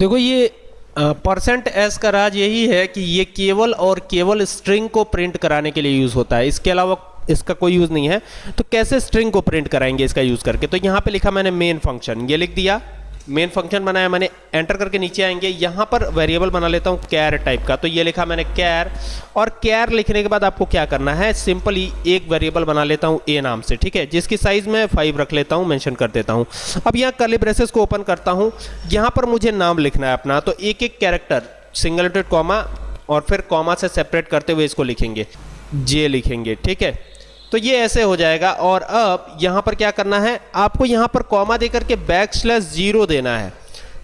देखो ये percent S का राज यही है कि ये केवल और केवल स्ट्रिंग को प्रिंट कराने के लिए यूज़ होता है। इसके अलावा इसका कोई यूज़ नहीं है। तो कैसे स्ट्रिंग को प्रिंट कराएँगे इसका यूज़ करके? तो यहाँ पे लिखा मैंने मेन फ़ंक्शन ये लिख दिया। मेन फ़ंक्शन बनाया मैंने एंटर करके नीचे आएँगे। यहाँ पर वेरिएबल बना लेता हूँ कैर टाइप का। तो ये लिखा मैंने कैर और कैर लिखने के बाद आपको क्या करना है? सिंपली एक वेरिएबल बना लेता हूँ ए नाम से, ठीक है? जिसकी साइज़ मैं फाइव रख लेता हूँ मेंशन कर देता हूँ। अब यहाँ कर्ली ब्रेसेस को ओपन करता हूँ। यहाँ पर मुझे नाम लिखना है अपना तो एक एक कैरेक्टर सिंगल कॉमा और फिर कॉमा से सेपरेट करते हुए इसको लिखेंगे। जे लिखेंगे, ठीक है? तो ये ऐसे हो जाएगा। और अब यहाँ पर क्या करना है? आपको यहाँ पर कॉमा दे करके बैक स्लैश ज़ीरो देना है।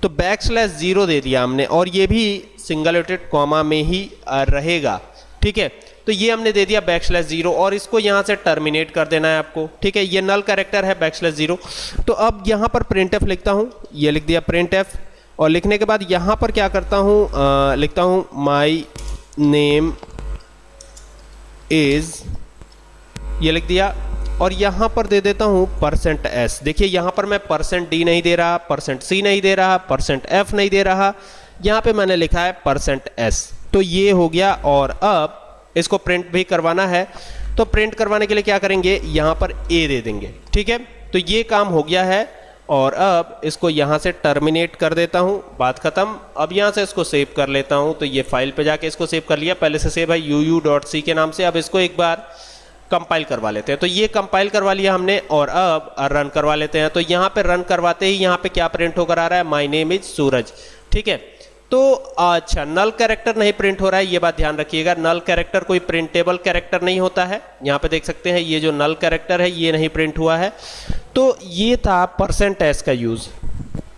तो बैक स्लैश ज़ीरो दे दिया हमने और ये भी सिंगल एटेड कॉमा में ही रहेगा। ठीक है? तो ये हमने दे दिया बैक स्लैश ज़ीरो और इसको यहाँ से टर्मिनेट कर देना है आपको। ठीक है? ये नल कैरेक्टर है बैक स्लैश ज़ीरो तो अब यहाँ पर प्रिंट एफ़ लिखता हूँ। ये लिख दिया प्रिंट एफ़ और लिखने के बाद यहाँ पर क्या करता हूँ? लिखता हूँ माई नेम इज़ ये लिख दिया, और यहाँ पर दे देता हूँ परसेंट एस देखिए, यहाँ पर मैं परसेंट डी नहीं दे रहा परसेंट सी नहीं दे रहा परसेंट एफ़ नहीं दे रहा। यहाँ पे मैंने लिखा है परसेंट एस तो ये हो गया, और अब इसको प्रिंट भी करवाना है। तो प्रिंट करवाने के लिए क्या करेंगे? यहाँ पर ए दे देंगे, ठीक है? तो ये काम हो गया है, और अब इसको यहाँ से टर्मिनेट कर देता हूँ। बात ख़त्म। अब यहाँ से इसको सेव कर लेता हूँ। तो ये फ़ाइल पे जाके इसको सेव कर लिया। पहले से सेव है यू यू डॉट सी के नाम से। अब इसको एक बार कंपाइल करवा लेते हैं। तो ये कंपाइल करवा लिया हमने और अब रन करवा लेते हैं। तो यहाँ पे रन करवाते ही यहाँ पे क्या प्रिंट होकर आ रहा है? माई नेम इज़ सूरज ठीक है? तो अच्छा नल कैरेक्टर नहीं प्रिंट हो रहा है, ये बात ध्यान रखिएगा। नल कैरेक्टर कोई प्रिंटेबल कैरेक्टर नहीं होता है। यहाँ पे देख सकते हैं, ये जो नल कैरेक्टर है, ये नहीं प्रिंट हुआ है। तो ये था परसेंट एस का यूज़